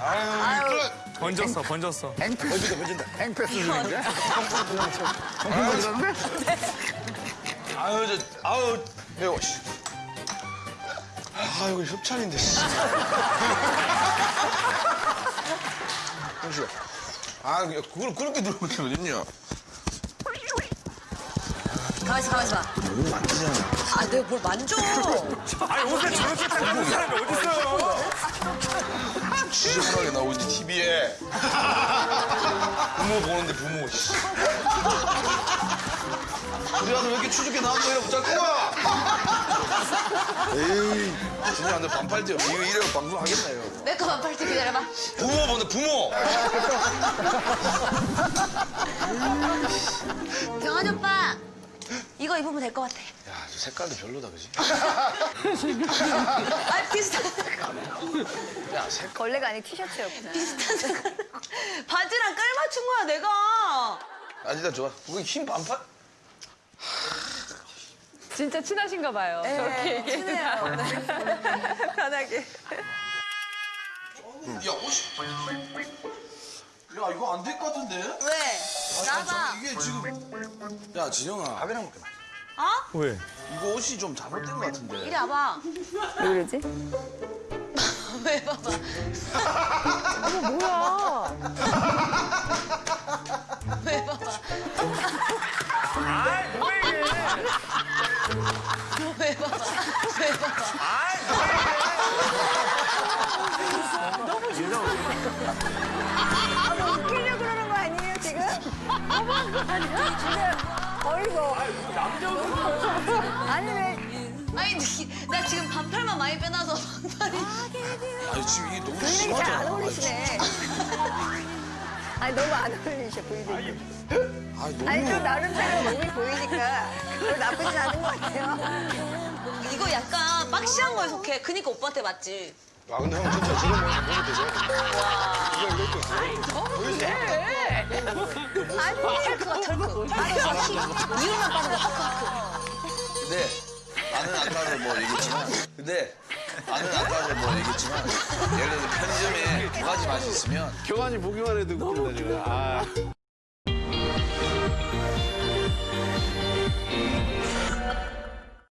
아유, 아유. 번졌어, 번졌어. 앵패스. 번진다, 번진다. 앵패스 중인데? 정품 들었네? 아유, 저, 아유, 매워, 씨. 아, 이거 협찬인데, 씨. 형식아. 아, 그걸 그렇게 들어오면 어딨냐. 가만있어, 가만있어 봐. 이거 만지잖아. 아, 내가 뭘 만져. 아니, 옷에 저렇게 딱 입는 사람이 어딨어요? 지저분하게 나오지, TV에. 부모 보는데, 부모, 씨. 우리 아들 왜 이렇게 추죽게 나왔노? 이러고 짤 거야! 에이, 진짜 안돼 반팔 때 이거 이래고 방송 하겠나 요? 내 거만 팔때 기다려봐. 부모 보는데, 부모! 경환 오빠. 이거 입으면 될 것 같아. 야, 저 색깔도 별로다, 그지? 아, 비슷한 야, 색깔. 걸레가 아닌 티셔츠였구나. 비슷한 색깔. 바지랑 깔 맞춘 거야, 내가. 아, 진짜 좋아. 그거 흰 반팔? 진짜 친하신가 봐요. 저렇게 얘기해도 친해요. 편하게. 야, 옷이. 야, 이거 안 될 것 같은데? 왜? 나봐. 이게 지금. 야, 진영아. 밥이랑 먹게 마. 어? 왜? 이거 옷이 좀 잘못된 것 같은데. 이리 와봐. 왜 그러지? 왜 봐봐. 어머, 뭐야. 왜 봐봐. 아이, 뭐야, 이게. 왜 봐봐. 왜 봐봐. 아이, 뭐야, 아, 뭐 웃기려고 그러는 거 아니에요, 지금? 어머, 아니야? 진짜, 어이구. 남자 옷 아니, 왜. 아니, 니- 나 지금 반팔만 많이 빼놔서 반팔이. 아니, 지금 이게 너무 안 심하잖아. 어울리시네. 아니, 너무 안 어울리셔, 부인이. 아니, 너무. 아니, 또 나름대로 몸이 보이니까 그거 나쁘진 않은 것 같아요. 이거 약간 박시한 거에 속해. 그니까 오빠한테 맞지. 아, 근데 형 진짜 지금 보면 보면 되죠? 털크가 털크. 이유만 빠진 거 털크. 근데 나는 아까도 뭐 얘기했지만 근데 나는 아까도 뭐 얘기했지만 예를 들어 편의점에 두 가지 맛이 있으면 교환이 보기만 해도 웃긴다, 지금. 아.